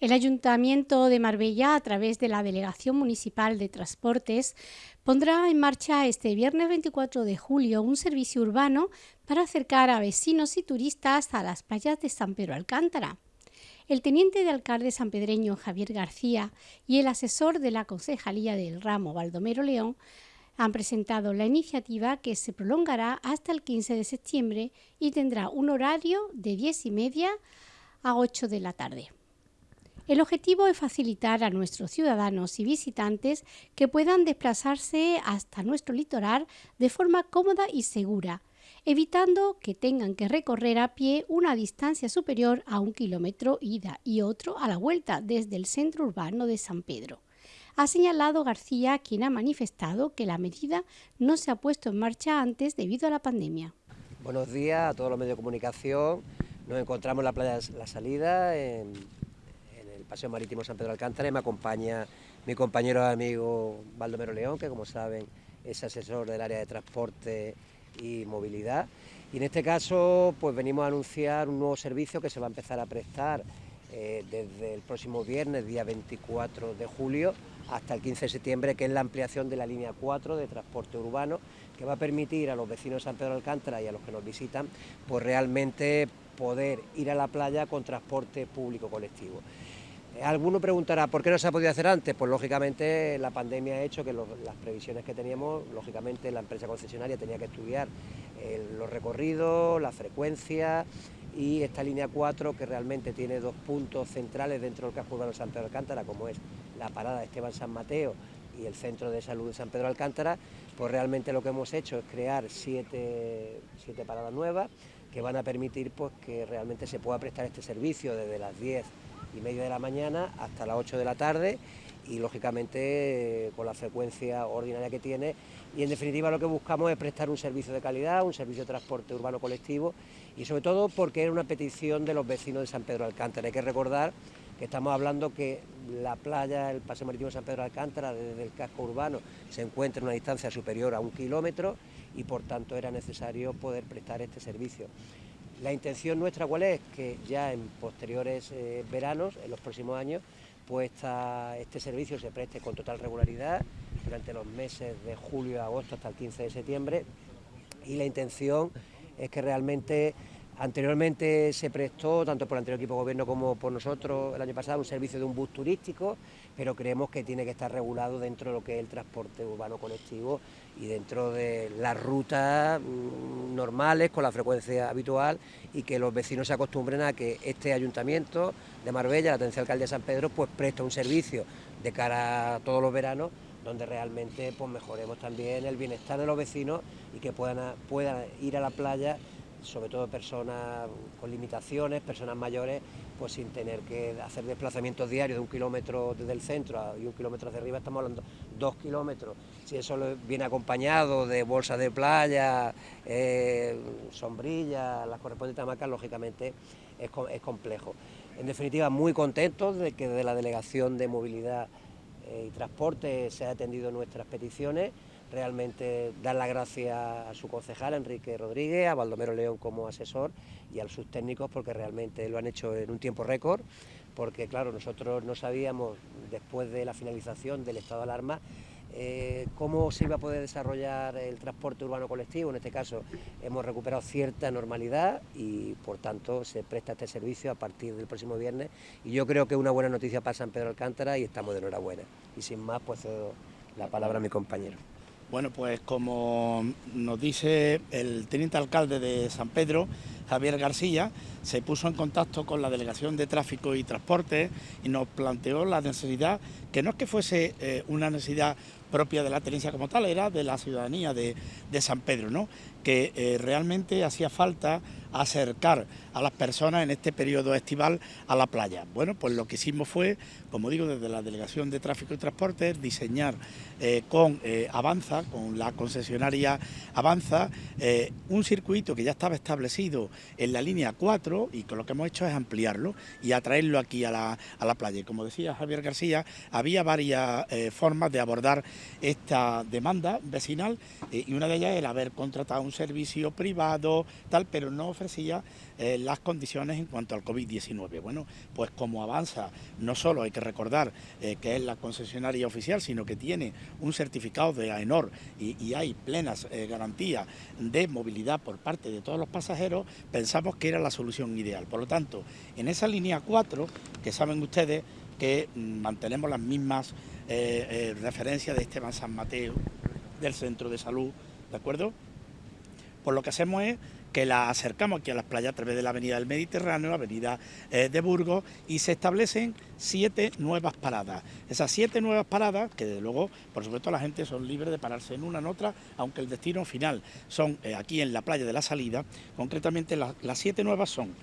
El Ayuntamiento de Marbella, a través de la Delegación Municipal de Transportes, pondrá en marcha este viernes 24 de julio un servicio urbano para acercar a vecinos y turistas a las playas de San Pedro Alcántara. El teniente de alcalde sanpedreño Javier García y el asesor de la Concejalía del Ramo Baldomero León han presentado la iniciativa que se prolongará hasta el 15 de septiembre y tendrá un horario de 10 y media a 8 de la tarde. El objetivo es facilitar a nuestros ciudadanos y visitantes que puedan desplazarse hasta nuestro litoral de forma cómoda y segura, evitando que tengan que recorrer a pie una distancia superior a un kilómetro ida y otro a la vuelta desde el centro urbano de San Pedro. Ha señalado García, quien ha manifestado que la medida no se ha puesto en marcha antes debido a la pandemia. Buenos días a todos los medios de comunicación. Nos encontramos en la playa La Salida, en Paseo Marítimo San Pedro Alcántara y me acompaña mi compañero amigo Baldomero León, que como saben es asesor del área de transporte y movilidad. Y en este caso pues venimos a anunciar un nuevo servicio que se va a empezar a prestar eh, desde el próximo viernes, día 24 de julio, hasta el 15 de septiembre, que es la ampliación de la línea 4 de transporte urbano, que va a permitir a los vecinos de San Pedro Alcántara y a los que nos visitan, pues realmente poder ir a la playa con transporte público colectivo. Alguno preguntará, ¿por qué no se ha podido hacer antes? Pues lógicamente la pandemia ha hecho que las previsiones que teníamos, lógicamente la empresa concesionaria tenía que estudiar eh, los recorridos, la frecuencia y esta línea 4 que realmente tiene dos puntos centrales dentro del casco urbano de San Pedro Alcántara, como es la parada de Esteban San Mateo y el centro de salud de San Pedro Alcántara, pues realmente lo que hemos hecho es crear siete, siete paradas nuevas que van a permitir pues, que realmente se pueda prestar este servicio desde las 10 y media de la mañana hasta las 8 de la tarde y lógicamente con la frecuencia ordinaria que tiene y en definitiva lo que buscamos es prestar un servicio de calidad, un servicio de transporte urbano colectivo y sobre todo porque era una petición de los vecinos de San Pedro Alcántara. Hay que recordar que estamos hablando que la playa, el paseo marítimo San Pedro Alcántara desde el casco urbano se encuentra en una distancia superior a un kilómetro y por tanto era necesario poder prestar este servicio. La intención nuestra cuál es que ya en posteriores eh, veranos, en los próximos años, pues este servicio se preste con total regularidad durante los meses de julio y agosto hasta el 15 de septiembre. Y la intención es que realmente Anteriormente se prestó, tanto por el anterior equipo de gobierno como por nosotros el año pasado, un servicio de un bus turístico, pero creemos que tiene que estar regulado dentro de lo que es el transporte urbano colectivo y dentro de las rutas mm, normales, con la frecuencia habitual, y que los vecinos se acostumbren a que este ayuntamiento de Marbella, la atención alcalde de San Pedro, pues presta un servicio de cara a todos los veranos donde realmente pues mejoremos también el bienestar de los vecinos y que puedan, puedan ir a la playa sobre todo personas con limitaciones, personas mayores, pues sin tener que hacer desplazamientos diarios de un kilómetro desde el centro y un kilómetro hacia arriba, estamos hablando dos kilómetros. Si eso viene acompañado de bolsas de playa, eh, sombrillas, las correspondientes hamacas, lógicamente es, complejo. En definitiva, muy contentos de que de la Delegación de Movilidad eh, y Transporte se haya atendido nuestras peticiones realmente dar las gracias a su concejal, Enrique Rodríguez, a Baldomero León como asesor y a sus técnicos porque realmente lo han hecho en un tiempo récord, porque claro, nosotros no sabíamos después de la finalización del estado de alarma eh, cómo se iba a poder desarrollar el transporte urbano colectivo. En este caso hemos recuperado cierta normalidad y por tanto se presta este servicio a partir del próximo viernes y yo creo que una buena noticia para San Pedro Alcántara y estamos de enhorabuena. Y sin más, pues cedo la palabra a mi compañero. Bueno, pues como nos dice el teniente alcalde de San Pedro, Javier García, se puso en contacto con la Delegación de Tráfico y Transporte y nos planteó la necesidad, que no es que fuese eh, una necesidad propia de la tenencia como tal, era de la ciudadanía de, San Pedro, ¿no? que eh, realmente hacía falta acercar a las personas en este periodo estival a la playa. Bueno, pues lo que hicimos fue, como digo, desde la Delegación de Tráfico y Transporte, diseñar eh, con eh, Avanza, con la concesionaria Avanza, eh, un circuito que ya estaba establecido en la línea 4 y con lo que hemos hecho es ampliarlo y atraerlo aquí a la, a la playa. Y como decía Javier García, había varias formas de abordar esta demanda vecinal y una de ellas era haber contratado un servicio privado, tal, pero no ofrecía eh, las condiciones en cuanto al COVID-19. Bueno, pues como avanza, no solo hay que recordar eh, que es la concesionaria oficial, sino que tiene un certificado de AENOR y, hay plenas eh, garantías de movilidad por parte de todos los pasajeros, pensamos que era la solución ideal. Por lo tanto, en esa línea 4, que saben ustedes que mm, mantenemos las mismas referencias de Esteban San Mateo, del centro de salud, ¿de acuerdo? Pues lo que hacemos es que la acercamos aquí a las playas a través de la avenida del Mediterráneo, avenida eh, de Burgos, y se establecen siete nuevas paradas. Esas siete nuevas paradas, que desde luego, por supuesto, la gente son libres de pararse en una en otra, aunque el destino final son eh, aquí en la playa de la salida, concretamente las siete nuevas son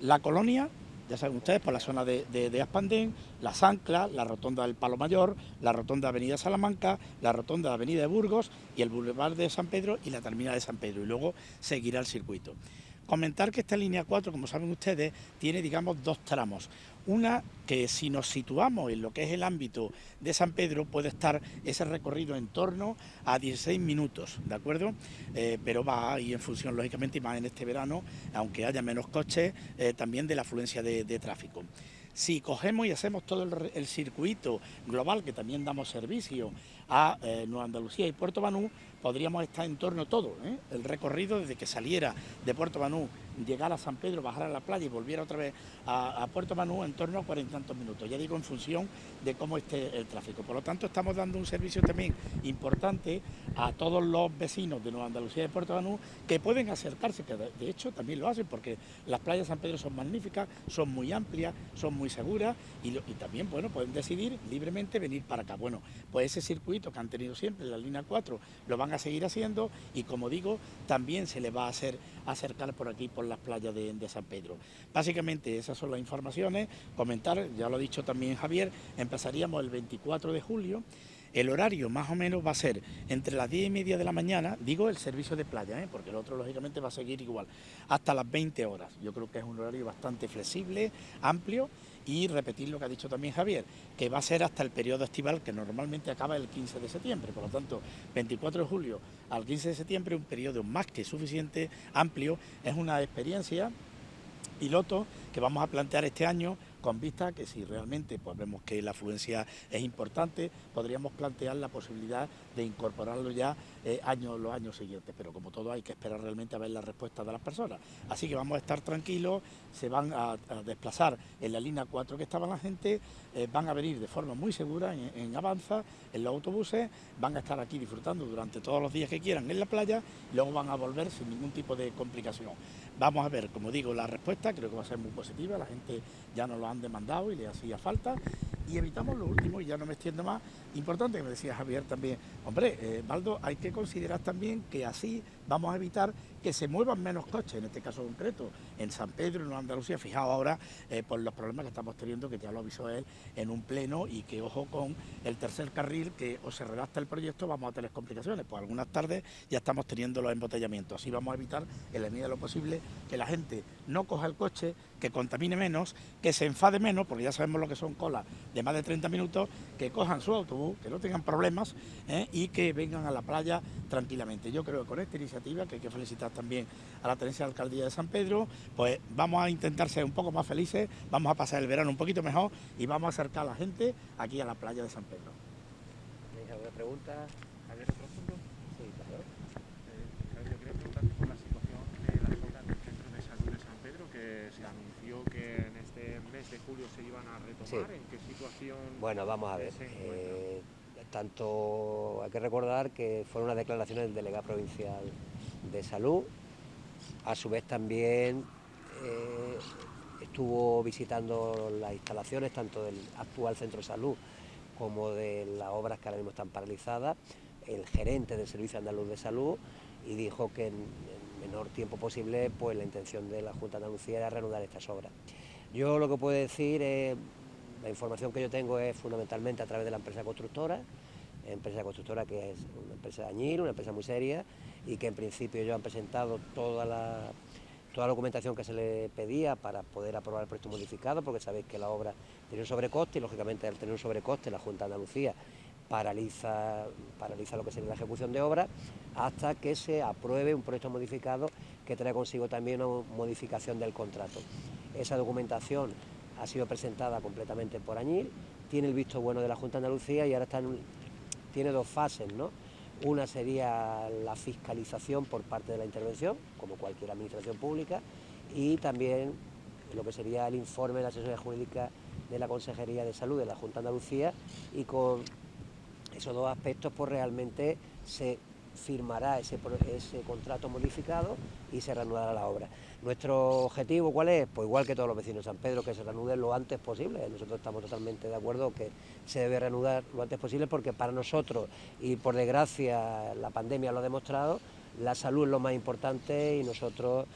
la colonia, ya saben ustedes, por la zona de, de, Aspandén, Las Anclas, la rotonda del Palo Mayor, la rotonda de Avenida Salamanca, la rotonda de Avenida de Burgos y el Boulevard de San Pedro y la terminal de San Pedro. Y luego seguirá el circuito. Comentar que esta línea 4, como saben ustedes, tiene, digamos, dos tramos. Una que si nos situamos en lo que es el ámbito de San Pedro puede estar ese recorrido en torno a 16 minutos, ¿de acuerdo? Eh, pero va y en función, lógicamente, y más en este verano, aunque haya menos coches, eh, también de la afluencia de, tráfico. Si cogemos y hacemos todo el, circuito global, que también damos servicio a eh, Nueva Andalucía y Puerto Banú, podríamos estar en torno todo, ¿eh? el recorrido desde que saliera de Puerto Banú, llegara a San Pedro, bajara a la playa y volviera otra vez a, Puerto Banú en torno a cuarenta tantos minutos, ya digo en función de cómo esté el tráfico. Por lo tanto, estamos dando un servicio también importante a todos los vecinos de Nueva Andalucía y de Puerto Banú que pueden acercarse, que de, hecho también lo hacen porque las playas de San Pedro son magníficas, son muy amplias, son muy seguras y, y también bueno, pueden decidir libremente venir para acá. Bueno, pues ese circuito que han tenido siempre, la línea 4, lo van a seguir haciendo y como digo, también se le va a hacer acercar por aquí, las playas de, San Pedro. Básicamente esas son las informaciones, comentar, ya lo ha dicho también Javier, empezaríamos el 24 de julio, el horario más o menos va a ser entre las 10 y media de la mañana, digo el servicio de playa, ¿eh? porque el otro lógicamente va a seguir igual, hasta las 20 horas. Yo creo que es un horario bastante flexible, amplio y repetir lo que ha dicho también Javier, que va a ser hasta el periodo estival que normalmente acaba el 15 de septiembre, por lo tanto 24 de julio al 15 de septiembre, un periodo más que suficiente, amplio, es una experiencia piloto que vamos a plantear este año con vista que si realmente pues, vemos que la afluencia es importante, podríamos plantear la posibilidad de incorporarlo ya eh, años, los años siguientes, pero como todo hay que esperar realmente a ver la respuesta de las personas. Así que vamos a estar tranquilos, se van a, desplazar en la línea 4 que estaba la gente, eh, van a venir de forma muy segura en, en, Avanza, en los autobuses, van a estar aquí disfrutando durante todos los días que quieran en la playa y luego van a volver sin ningún tipo de complicación. Vamos a ver, como digo, la respuesta creo que va a ser muy positiva, la gente ya nos lo han demandado y le hacía falta. Y evitamos lo último, y ya no me extiendo más, importante que me decía Javier también, hombre, eh, Baldo, hay que considerar también que así vamos a evitar que se muevan menos coches, en este caso concreto, en San Pedro, en Andalucía, fijaos ahora eh, por los problemas que estamos teniendo, que ya lo avisó él en un pleno, y que ojo con el tercer carril, que o se redacta el proyecto, vamos a tener complicaciones, pues algunas tardes ya estamos teniendo los embotellamientos, así vamos a evitar, en la medida de lo posible, que la gente no coja el coche, que contamine menos, que se enfade menos, porque ya sabemos lo que son colas de más de 30 minutos, que cojan su autobús, que no tengan problemas ¿eh? y que vengan a la playa tranquilamente. Yo creo que con esta iniciativa, que hay que felicitar también a la tenencia de alcaldía de San Pedro, pues vamos a intentar ser un poco más felices, vamos a pasar el verano un poquito mejor y vamos a acercar a la gente aquí a la playa de San Pedro. ¿Tenéis alguna pregunta? Bueno, vamos a ver. Eh, tanto hay que recordar que fueron unas declaraciones del delegado provincial de salud, a su vez también eh, estuvo visitando las instalaciones tanto del actual centro de salud como de las obras que ahora mismo están paralizadas, el gerente del Servicio Andaluz de Salud y dijo que en el menor tiempo posible pues la intención de la Junta de Andalucía era reanudar estas obras. Yo lo que puedo decir es, la información que yo tengo es fundamentalmente a través de la empresa constructora, empresa constructora que es una empresa de añil, una empresa muy seria y que en principio ellos han presentado toda la, toda la documentación que se le pedía para poder aprobar el proyecto modificado, porque sabéis que la obra tiene un sobrecoste y lógicamente al tener un sobrecoste la Junta de Andalucía paraliza, paraliza lo que sería la ejecución de obra hasta que se apruebe un proyecto modificado que trae consigo también una modificación del contrato. Esa documentación ha sido presentada completamente por Añil, tiene el visto bueno de la Junta de Andalucía y ahora está tiene dos fases, ¿no? Una sería la fiscalización por parte de la intervención, como cualquier administración pública, y también lo que sería el informe de la asesoría jurídica de la Consejería de Salud de la Junta de Andalucía y con esos dos aspectos pues realmente se firmará ese, ese contrato modificado y se reanudará la obra. Nuestro objetivo, ¿cuál es? Pues igual que todos los vecinos de San Pedro, que se reanude lo antes posible. Nosotros estamos totalmente de acuerdo que se debe reanudar lo antes posible porque para nosotros, y por desgracia la pandemia lo ha demostrado, la salud es lo más importante y nosotros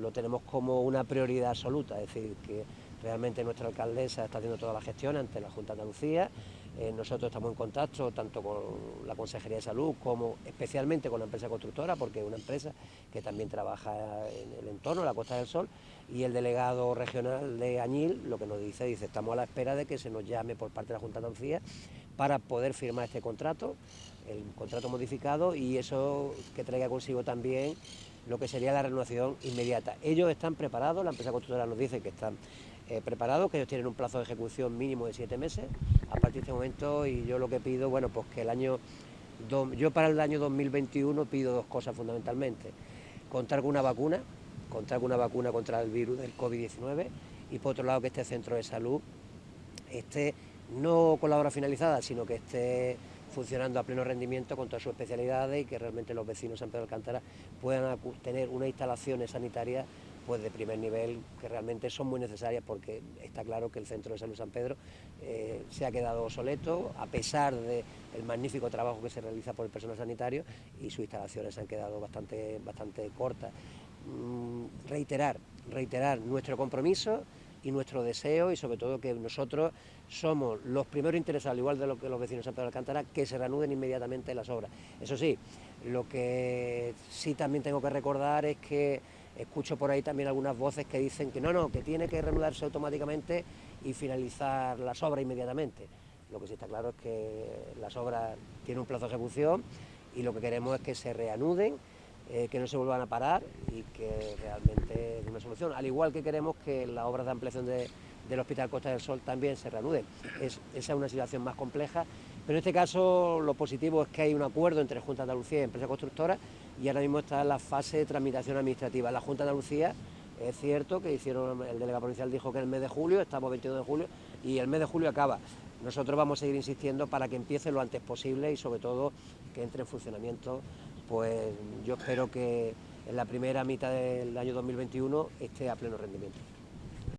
lo tenemos como una prioridad absoluta, es decir, que realmente nuestra alcaldesa está haciendo toda la gestión ante la Junta de Andalucía, eh, nosotros estamos en contacto tanto con la Consejería de Salud como especialmente con la empresa constructora, porque es una empresa que también trabaja en el entorno la Costa del Sol, y el delegado regional de Añil lo que nos dice, dice, estamos a la espera de que se nos llame por parte de la Junta de Andalucía para poder firmar este contrato, el contrato modificado, y eso que traiga consigo también lo que sería la renovación inmediata. Ellos están preparados, la empresa constructora nos dice que están eh, preparados, que ellos tienen un plazo de ejecución mínimo de siete meses a partir de este momento y yo lo que pido, bueno, pues que el año, yo para el año 2021 pido dos cosas fundamentalmente, contar con una vacuna, contar con una vacuna contra el virus del COVID-19 y por otro lado que este centro de salud esté no con la hora finalizada, sino que esté funcionando a pleno rendimiento con todas sus especialidades y que realmente los vecinos de San Pedro de Alcántara puedan tener unas instalaciones sanitarias pues de primer nivel que realmente son muy necesarias porque está claro que el Centro de Salud San Pedro eh, se ha quedado obsoleto a pesar del magnífico trabajo que se realiza por el personal sanitario y sus instalaciones se han quedado bastante, bastante cortas. Mm, reiterar, reiterar nuestro compromiso y nuestro deseo y sobre todo que nosotros somos los primeros interesados, al igual de lo que los vecinos de San Pedro de Alcántara, que se reanuden inmediatamente las obras. Eso sí, lo que sí también tengo que recordar es que Escucho por ahí también algunas voces que dicen que no, no, que tiene que reanudarse automáticamente y finalizar las obras inmediatamente. Lo que sí está claro es que las obras tienen un plazo de ejecución y lo que queremos es que se reanuden, eh, que no se vuelvan a parar y que realmente es una solución. Al igual que queremos que las obras de ampliación del Hospital Costa del Sol también se reanuden. esa es una situación más compleja pero en este caso lo positivo es que hay un acuerdo entre Junta de Andalucía y empresa constructora y ahora mismo está en la fase de tramitación administrativa. La Junta de Andalucía es cierto que el delegado provincial dijo que en el mes de julio, estamos 22 de julio, y el mes de julio acaba. Nosotros vamos a seguir insistiendo para que empiece lo antes posible y sobre todo que entre en funcionamiento, pues yo espero que en la primera mitad del año 2021 esté a pleno rendimiento.